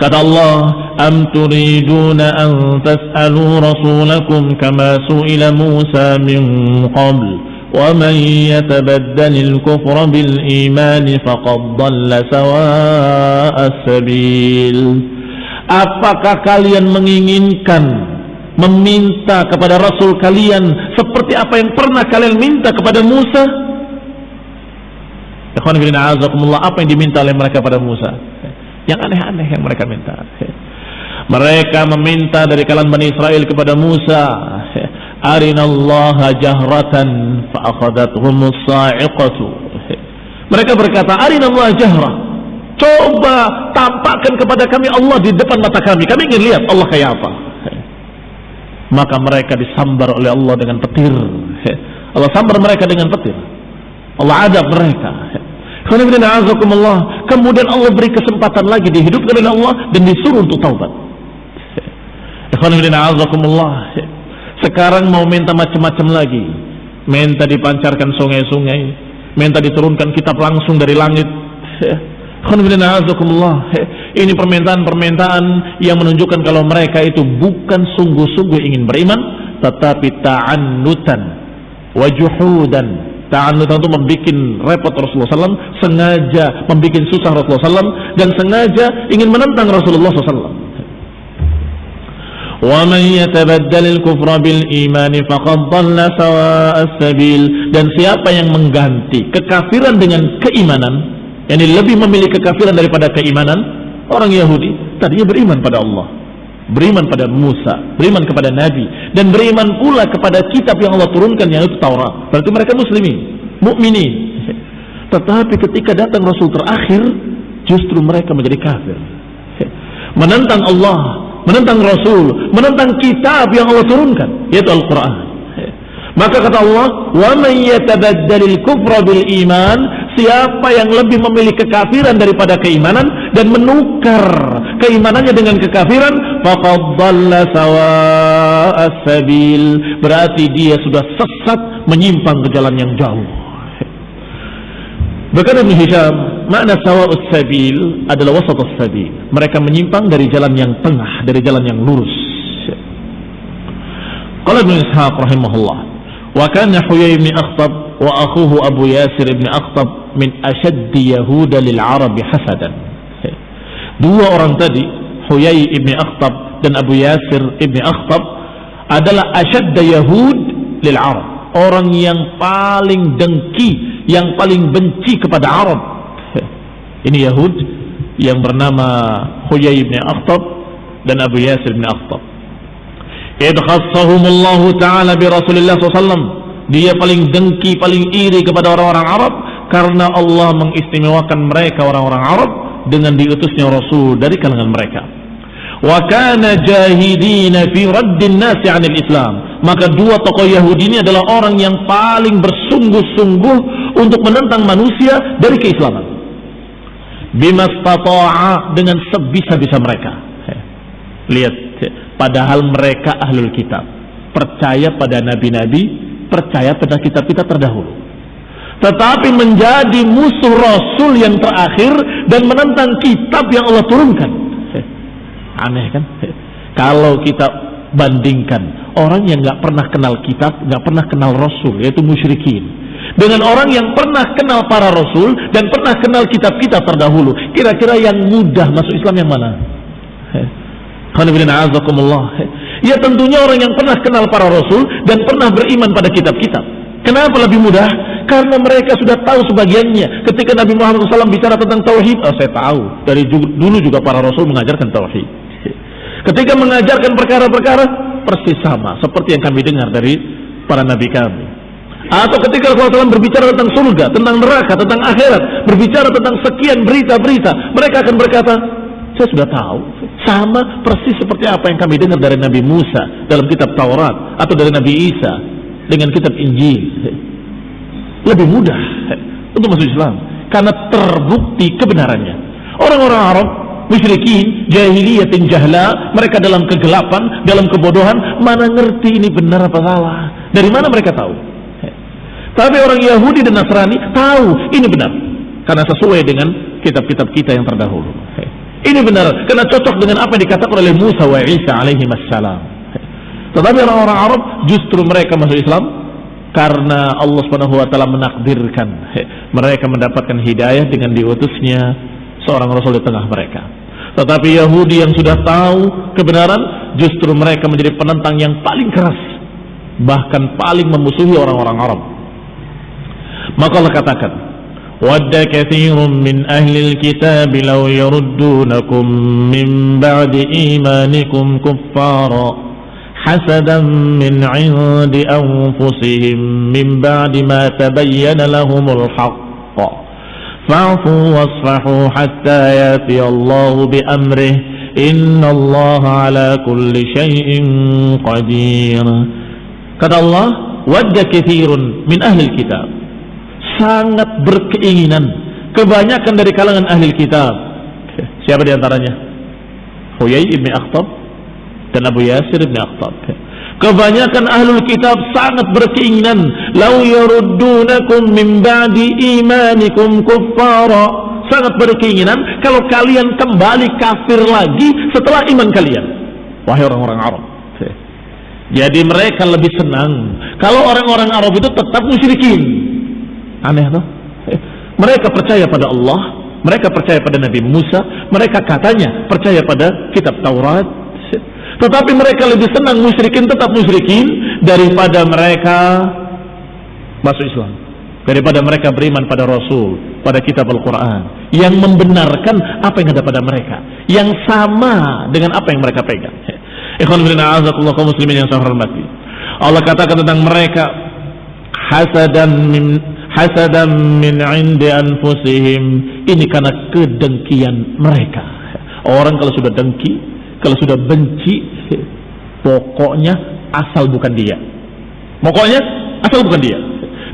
Kata Allah, "Am turiduna an tas'alu rasulakum kama su'ila Musa min qabl?" ومن يتبدل الكفر بالإيمان فقد ضل سواء السبيل Apakah kalian menginginkan meminta kepada Rasul kalian seperti apa yang pernah kalian minta kepada Musa? Apa yang diminta oleh mereka pada Musa? Yang aneh-aneh yang mereka minta. Mereka meminta dari kalangan Bani Israel kepada Musa arinallaha jahratan fa'akhadathum sa'iqatu mereka berkata arinallaha jahra. Coba tampakkan kepada kami Allah di depan mata kami. Kami ingin lihat Allah kayak apa. Maka mereka disambar oleh Allah dengan petir. Allah sambar mereka dengan petir. Allah adab mereka kemudian Allah beri kesempatan lagi dihidupkan oleh Allah dan disuruh untuk taubat [LAUGHS] sekarang mau minta macam-macam lagi. Minta dipancarkan sungai-sungai. Minta diturunkan kitab langsung dari langit. [LAUGHS] Ini permintaan-permintaan yang menunjukkan kalau mereka itu bukan sungguh-sungguh ingin beriman, tetapi ta'annutan wajuhudan. Ta'annutan itu membuat repot Rasulullah SAW, sengaja membuat susah Rasulullah SAW, dan sengaja ingin menentang Rasulullah SAW. ومن يتبدل الكفر بالإيمان فقد ضل سواء السبيل dan siapa yang mengganti kekafiran dengan keimanan yang lebih memilih kekafiran daripada keimanan orang Yahudi tadinya beriman pada Allah beriman pada Musa beriman kepada Nabi dan beriman pula kepada kitab yang Allah turunkan yang itu Taurat. Berarti mereka muslimin mukminin. Tetapi ketika datang Rasul terakhir justru mereka menjadi kafir. Menentang Allah menentang Rasul, menentang kitab yang Allah turunkan, yaitu Al-Quran. Maka kata Allah, "Wa man yatabaddalil kufra bil iman", siapa yang lebih memilih kekafiran daripada keimanan dan menukar keimanannya dengan kekafiran. Berarti dia sudah sesat menyimpang ke jalan yang jauh. Berkata Ibn Hisham, makna sawa'us sabil adalah wasatus sabil. Mereka menyimpang dari jalan yang tengah, dari jalan yang lurus. Qala Ibn Ishaq rahimahullah, wa kana Huyay bin Akhtab wa akhuhu Abu Yasir bin Akhtab min ashaddi Yahuda lil Arab hasadan. Dua orang tadi, Huyay ibn Akhtab dan Abu Yasir ibn Akhtab adalah asyadda Yahud lil Arab. Orang yang paling dengki yang paling benci kepada Arab. Ini Yahud yang bernama Huyay bin Akhtab dan Abu Yasir bin Akhtab. Allah Ta'ala bi Rasulullah SAW. Dia paling dengki, paling iri kepada orang-orang Arab karena Allah mengistimewakan mereka orang-orang Arab dengan diutusnya Rasul dari kalangan mereka. Wa kana jahidina fi raddin nasi 'anil Islam. Maka dua tokoh Yahudi ini adalah orang yang paling bersungguh-sungguh untuk menentang manusia dari keislaman. Bimastata'a dengan sebisa-bisa mereka. Lihat, padahal mereka ahlul kitab. Percaya pada nabi-nabi, percaya pada kitab-kitab terdahulu. Tetapi menjadi musuh Rasul yang terakhir dan menentang kitab yang Allah turunkan. Aneh kan? Kalau kita bandingkan orang yang nggak pernah kenal kitab, nggak pernah kenal Rasul, yaitu musyrikin dengan orang yang pernah kenal para rasul dan pernah kenal kitab-kitab terdahulu. Kira-kira yang mudah masuk Islam yang mana? Ya tentunya orang yang pernah kenal para rasul dan pernah beriman pada kitab-kitab. Kenapa lebih mudah? Karena mereka sudah tahu sebagiannya. Ketika Nabi Muhammad SAW bicara tentang tauhid, oh saya tahu. Dari dulu juga para rasul mengajarkan tauhid. Ketika mengajarkan perkara-perkara persis sama seperti yang kami dengar dari para nabi kami. Atau ketika Rasulullah SAW berbicara tentang surga, tentang neraka, tentang akhirat, berbicara tentang sekian berita-berita, mereka akan berkata, saya sudah tahu, sama persis seperti apa yang kami dengar dari Nabi Musa dalam kitab Taurat atau dari Nabi Isa dengan kitab Injil. Lebih mudah untuk masuk Islam karena terbukti kebenarannya. Orang-orang Arab musyrikin, jahiliyatin jahla, mereka dalam kegelapan, dalam kebodohan, mana ngerti ini benar apa salah? Dari mana mereka tahu? Tapi orang Yahudi dan Nasrani tahu ini benar. Karena sesuai dengan kitab-kitab kita yang terdahulu. Ini benar, karena cocok dengan apa yang dikatakan oleh Musa wa Isa alaihi wassalam. Tetapi orang-orang Arab justru mereka masuk Islam karena Allah Subhanahu wa taala menakdirkan mereka mendapatkan hidayah dengan diutusnya seorang rasul di tengah mereka. Tetapi Yahudi yang sudah tahu kebenaran justru mereka menjadi penentang yang paling keras bahkan paling memusuhi orang-orang Arab. Maka Allah katakan, "Wadda katsirun min ahli al-kitab law yaruddunakum min ba'di imanikum kuffara." حسدا من عند أنفسهم من بعد ما تبين لهم الحق فاعفوا واصفحوا حتى ياتي الله بأمره إن الله على كل شيء قدير kata Allah wadda kathirun min ahli kitab sangat berkeinginan kebanyakan dari kalangan ahli kitab siapa di antaranya Huyai ibn Akhtab dan Abu Yasir ibn Akhtab Kebanyakan ahlul kitab sangat berkeinginan lau yaruddunakum min ba'di imanikum kuffara. Sangat berkeinginan kalau kalian kembali kafir lagi setelah iman kalian. Wahai orang-orang Arab. Jadi mereka lebih senang kalau orang-orang Arab itu tetap musyrikin. Aneh tuh. Mereka percaya pada Allah, mereka percaya pada Nabi Musa, mereka katanya percaya pada kitab Taurat, tetapi mereka lebih senang musyrikin tetap musyrikin daripada mereka masuk Islam. Daripada mereka beriman pada Rasul, pada kitab Al-Quran. Yang membenarkan apa yang ada pada mereka. Yang sama dengan apa yang mereka pegang. [LAUGHS] Ikhwan bin a'azakullah kaum muslimin yang saya hormati. Allah katakan tentang mereka hasadan min hasadan min indi anfusihim. Ini karena kedengkian mereka. Orang kalau sudah dengki, kalau sudah benci, pokoknya asal bukan dia. Pokoknya asal bukan dia.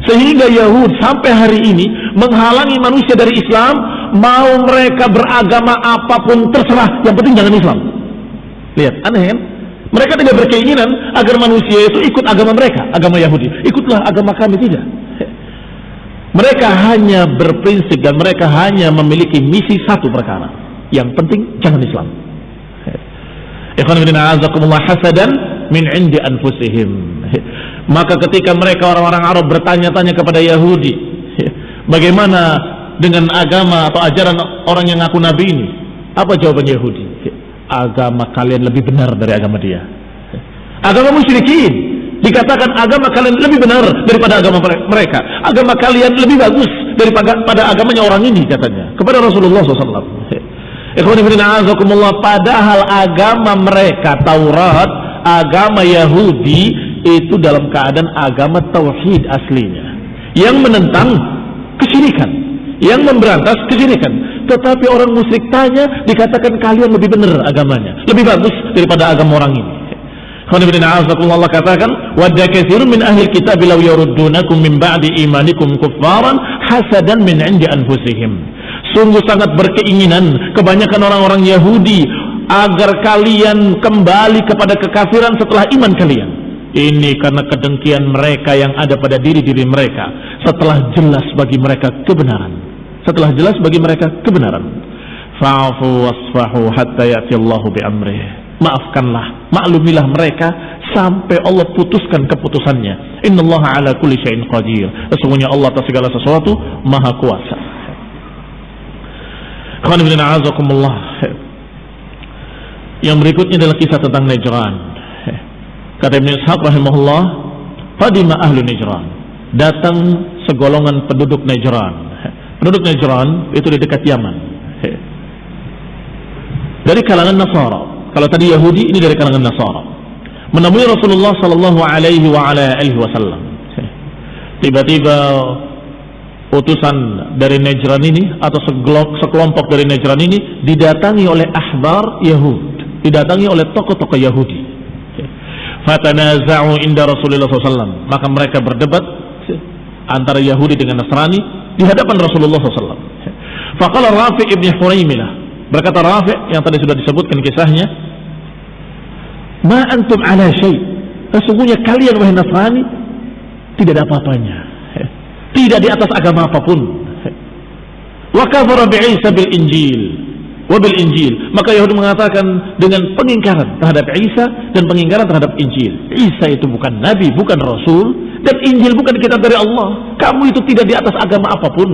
Sehingga Yahud sampai hari ini menghalangi manusia dari Islam, mau mereka beragama apa pun terserah, yang penting jangan Islam. Lihat, aneh kan? Mereka tidak berkeinginan agar manusia itu ikut agama mereka, agama Yahudi. Ikutlah agama kami tidak. Mereka hanya berprinsip dan mereka hanya memiliki misi satu perkara. Yang penting jangan Islam. Ikhwan hasadan min indi anfusihim. Maka ketika mereka orang-orang Arab bertanya-tanya kepada Yahudi, bagaimana dengan agama atau ajaran orang yang ngaku nabi ini? Apa jawaban Yahudi? Agama kalian lebih benar dari agama dia. Agama musyrikin dikatakan agama kalian lebih benar daripada agama mereka. Agama kalian lebih bagus daripada agamanya orang ini katanya kepada Rasulullah SAW. Padahal agama mereka Taurat, agama Yahudi itu dalam keadaan agama tauhid aslinya. Yang menentang kesyirikan, yang memberantas kesyirikan. Tetapi orang musyrik tanya dikatakan kalian lebih benar agamanya, lebih bagus daripada agama orang ini. Allah katakan wadda katsirun min ahli kitab law yaruddunakum min ba'di imanikum kuffaran hasadan min 'indi anfusihim sungguh sangat berkeinginan kebanyakan orang-orang Yahudi agar kalian kembali kepada kekafiran setelah iman kalian. Ini karena kedengkian mereka yang ada pada diri-diri mereka setelah jelas bagi mereka kebenaran. Setelah jelas bagi mereka kebenaran. Fa'fu wasfahu hatta ya'ti Allahu. Maafkanlah, maklumilah mereka sampai Allah putuskan keputusannya. Innallaha ala kulli syai'in qadir. Sesungguhnya Allah atas segala sesuatu maha kuasa. Yang berikutnya adalah kisah tentang Najran. Kata Ibn Ishaq rahimahullah, Qadima ahlu Najran. Datang segolongan penduduk Najran. Penduduk Najran itu di dekat Yaman. Dari kalangan Nasara. Kalau tadi Yahudi, ini dari kalangan Nasara. Menemui Rasulullah sallallahu alaihi wasallam. Tiba-tiba utusan dari Najran ini atau sekelompok dari Najran ini didatangi oleh ahbar Yahud, didatangi oleh tokoh-tokoh Yahudi. Fatanaza'u inda Rasulullah SAW. Maka mereka berdebat antara Yahudi dengan Nasrani di hadapan Rasulullah SAW. Faqala Rafi ibn Huraimilah. Berkata Rafi' yang tadi sudah disebutkan kisahnya, "Ma antum ala syai." Sesungguhnya kalian wahai Nasrani tidak ada apa-apanya. Tidak di atas agama apa pun. Wa Isa bil Injil wabil Injil. Maka Yahudi mengatakan dengan pengingkaran terhadap Isa dan pengingkaran terhadap Injil. Isa itu bukan nabi, bukan rasul dan Injil bukan kitab dari Allah. Kamu itu tidak di atas agama apa pun.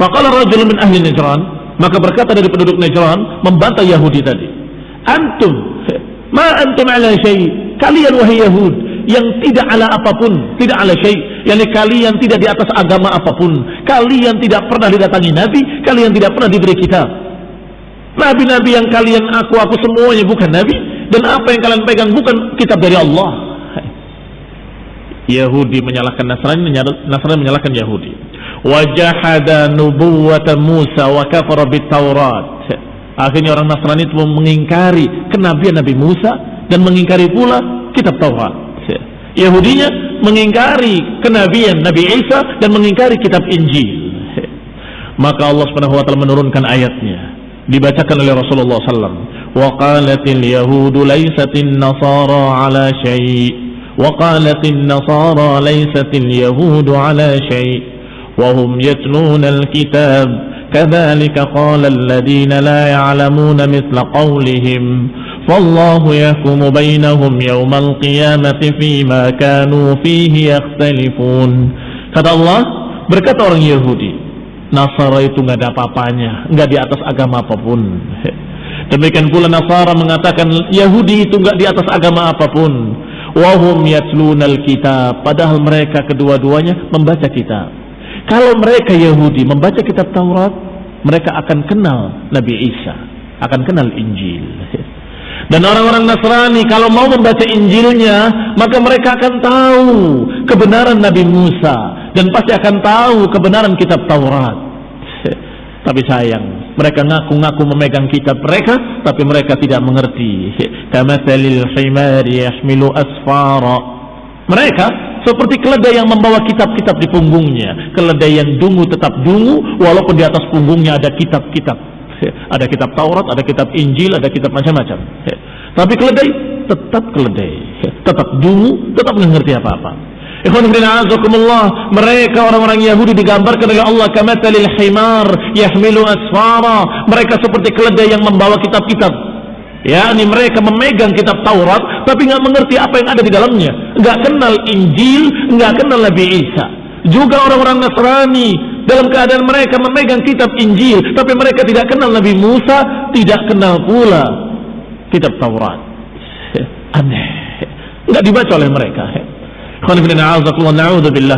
Faqala rajul min ahli Najran, maka berkata dari penduduk Najran membantah Yahudi tadi. Antum, ma antum ala syai. Kalian wahai Yahud yang tidak ala apa pun, tidak ala syai. Yakni kalian tidak di atas agama apa pun. Kalian tidak pernah didatangi nabi kalian tidak pernah diberi kitab. Nabi-nabi yang kalian aku aku semuanya bukan nabi dan apa yang kalian pegang bukan kitab dari Allah. Yahudi menyalahkan Nasrani Nasrani menyalahkan Yahudi. Wajahada nubuwata Musa wa kafara Taurat akhirnya orang Nasrani itu mengingkari kenabian Nabi Musa dan mengingkari pula kitab Taurat Yahudinya mengingkari kenabian Nabi Isa dan mengingkari kitab Injil. Maka Allah Subhanahu wa taala menurunkan ayatnya. Dibacakan oleh Rasulullah sallallahu laysatin nasara ala syai wa qalatin nasara laysatil yahudu ala syai wa hum yatluna alkitab كذلك قال الذين لا يعلمون مثل قولهم فالله يحكم بينهم يوم القيامة فيما كانوا فيه يختلفون kata Allah berkata orang Yahudi Nasara itu nggak ada apa-apanya nggak di atas agama apapun [LAUGHS] demikian pula Nasara mengatakan Yahudi itu nggak di atas agama apapun wahum yatlunal kitab padahal mereka kedua-duanya membaca kitab kalau mereka Yahudi membaca kitab Taurat mereka akan kenal Nabi Isa akan kenal Injil [LAUGHS] dan orang-orang Nasrani kalau mau membaca Injilnya, maka mereka akan tahu kebenaran Nabi Musa dan pasti akan tahu kebenaran kitab Taurat. [LAUGHS] Tapi sayang, mereka ngaku-ngaku memegang kitab mereka, tapi mereka tidak mengerti. [LAUGHS] Kamathalil asfara. Mereka seperti keledai yang membawa kitab-kitab di punggungnya. Keledai yang dungu tetap dungu, walaupun di atas punggungnya ada kitab-kitab ada kitab Taurat, ada kitab Injil, ada kitab macam-macam. Tapi keledai tetap keledai, tetap dungu, tetap mengerti apa-apa. Ikhwan azakumullah, mereka orang-orang Yahudi digambarkan oleh Allah kamathalil himar yahmilu asfara. Mereka seperti keledai yang membawa kitab-kitab. Ya, ini mereka memegang kitab Taurat tapi nggak mengerti apa yang ada di dalamnya. Nggak kenal Injil, nggak kenal Nabi Isa. Juga orang-orang Nasrani dalam keadaan mereka memegang kitab Injil tapi mereka tidak kenal Nabi Musa tidak kenal pula kitab Taurat. [LAUGHS] Aneh. Tidak dibaca oleh mereka.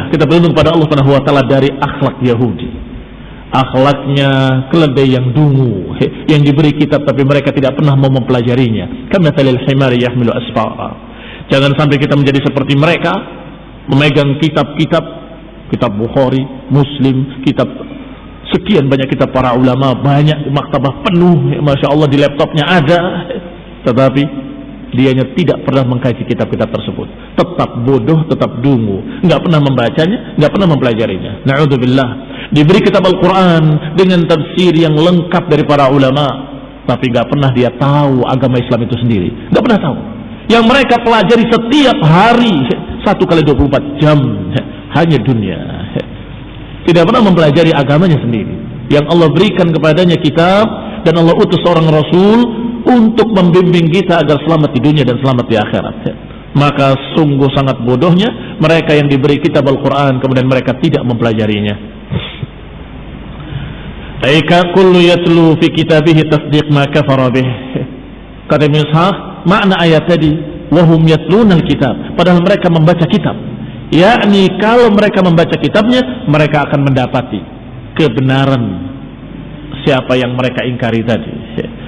Kita berlindung pada Allah Subhanahu wa taala dari akhlak Yahudi akhlaknya keledai yang dungu yang diberi kitab tapi mereka tidak pernah mau mempelajarinya. Asfara jangan sampai kita menjadi seperti mereka memegang kitab-kitab kitab Bukhari, Muslim, kitab sekian banyak kitab para ulama, banyak maktabah penuh, ya, masya Allah di laptopnya ada, tetapi dianya tidak pernah mengkaji kitab-kitab tersebut, tetap bodoh, tetap dungu, nggak pernah membacanya, nggak pernah mempelajarinya. Naudzubillah. Diberi kitab Al-Quran dengan tafsir yang lengkap dari para ulama, tapi nggak pernah dia tahu agama Islam itu sendiri, nggak pernah tahu. Yang mereka pelajari setiap hari satu kali 24 jam hanya dunia. Tidak pernah mempelajari agamanya sendiri. Yang Allah berikan kepadanya kitab dan Allah utus seorang rasul untuk membimbing kita agar selamat di dunia dan selamat di akhirat. Maka sungguh sangat bodohnya mereka yang diberi kitab Al-Quran kemudian mereka tidak mempelajarinya. Aika kullu yatlu fi kitabihi tasdiq ma kafara bih. [LAUGHS] Kata Ibn makna ayat tadi, wahum yatluna al-kitab. Padahal mereka membaca kitab yakni kalau mereka membaca kitabnya mereka akan mendapati kebenaran siapa yang mereka ingkari tadi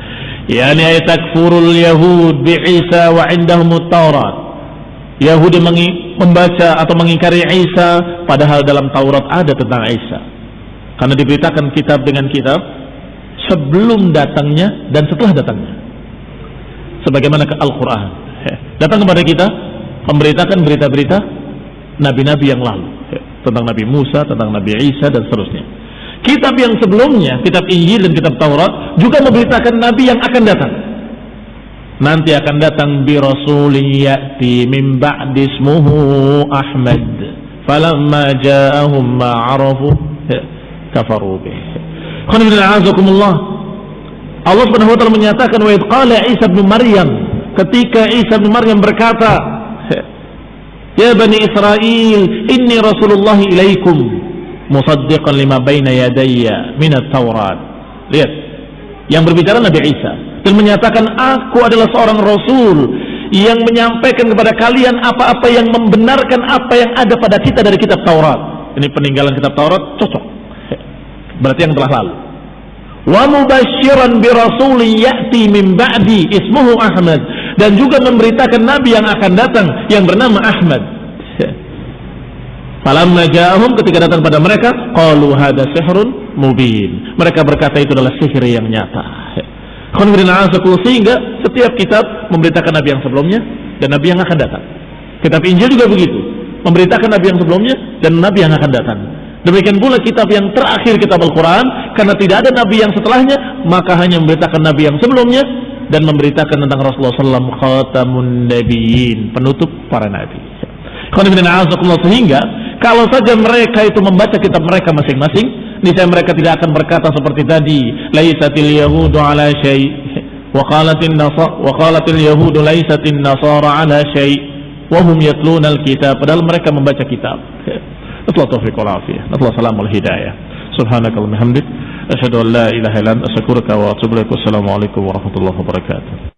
[LAUGHS] yakni takfurul yahud bi Isa wa indahum Taurat Yahudi membaca atau mengingkari Isa padahal dalam Taurat ada tentang Isa karena diberitakan kitab dengan kitab sebelum datangnya dan setelah datangnya sebagaimana ke Al-Quran datang kepada kita memberitakan berita-berita nabi-nabi yang lalu tentang Nabi Musa, tentang Nabi Isa dan seterusnya. Kitab yang sebelumnya, kitab Injil dan kitab Taurat juga memberitakan nabi yang akan datang. Nanti akan datang bi rasulin ya'ti min ba'di ismuhu Ahmad. Falamma ja'ahum ma 'arafu kafaru bih. Allah Subhanahu wa taala menyatakan wa qala Isa bin Maryam ketika Isa bin Maryam berkata Ya Bani Israel inni Rasulullah ilaikum musaddiqan lima baina yadayya minat Taurat. Lihat, yang berbicara Nabi Isa dan menyatakan aku adalah seorang rasul yang menyampaikan kepada kalian apa-apa yang membenarkan apa yang ada pada kita dari kitab Taurat. Ini peninggalan kitab Taurat cocok. Berarti yang telah lalu. Wa mubasyiran bi rasulin ya'ti min ba'di ismuhu Ahmad dan juga memberitakan nabi yang akan datang yang bernama Ahmad Falamma ja'ahum ketika datang pada mereka, qalu hadza sihrun mubin. Mereka berkata itu adalah sihir yang nyata. Sehingga setiap kitab memberitakan nabi yang sebelumnya dan nabi yang akan datang. Kitab Injil juga begitu, memberitakan nabi yang sebelumnya dan nabi yang akan datang. Demikian pula kitab yang terakhir kitab Al-Quran Karena tidak ada nabi yang setelahnya Maka hanya memberitakan nabi yang sebelumnya Dan memberitakan tentang Rasulullah SAW Khatamun Nabiyin Penutup para nabi Sehingga kalau saja mereka itu membaca kitab mereka masing-masing, niscaya mereka tidak akan berkata seperti tadi, laisatil yahudu ala syai' syai' wa hum yatluna alkitab padahal mereka membaca kitab. Nasallahu taufiq wal afiyah. Nasallahu salam wal hidayah. Subhanakallahumma hamdik asyhadu an la ilaha illa anta astaghfiruka wa atubu ilaik. Wassalamu alaikum warahmatullahi wabarakatuh.